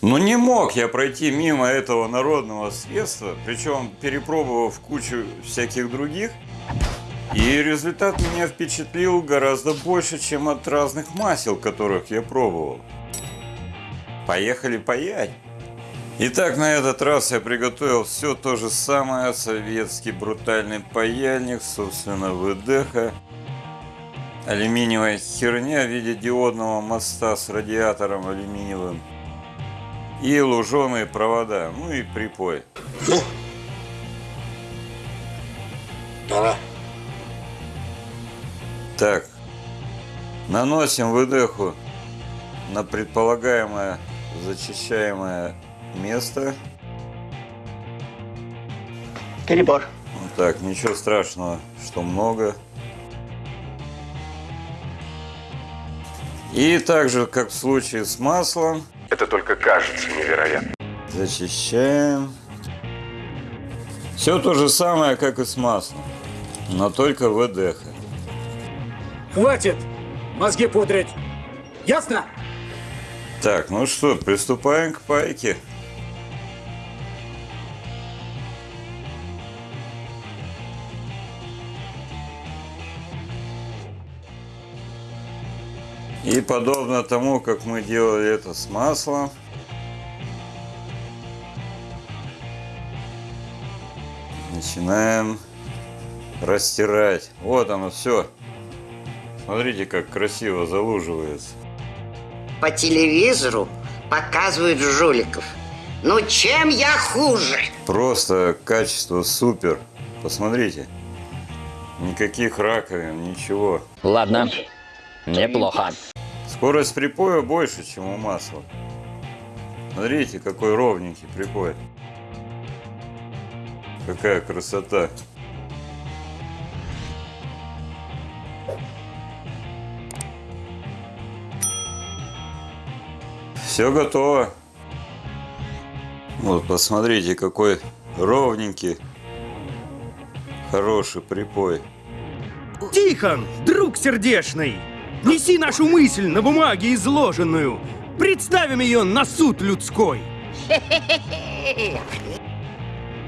Но не мог я пройти мимо этого народного средства, причем перепробовав кучу всяких других. И результат меня впечатлил гораздо больше, чем от разных масел, которых я пробовал. Поехали паять. Итак, на этот раз я приготовил все то же самое. Советский брутальный паяльник, собственно, ВДХ. Алюминиевая херня в виде диодного моста с радиатором алюминиевым. И луженые провода, ну и припой. Ну, давай. Так, наносим выдоху на предполагаемое зачищаемое место. Перебор. Вот Так, ничего страшного, что много. И также, как в случае с маслом, Это только кажется невероятным. зачищаем. Все то же самое, как и с маслом, но только ВДХ. Хватит мозги пудрить. Ясно? Так, ну что, приступаем к пайке. И подобно тому, как мы делали это с маслом, начинаем растирать. Вот оно все. Смотрите, как красиво залуживается. По телевизору показывают жуликов. Ну чем я хуже? Просто качество супер. Посмотрите. Никаких раковин, ничего. Ладно, неплохо. Скорость припоя больше, чем у масла. Смотрите, какой ровненький припой. Какая красота. Все готово. Вот, посмотрите, какой ровненький, хороший припой. Тихон, друг сердечный, неси нашу мысль на бумаге изложенную. Представим ее на суд людской.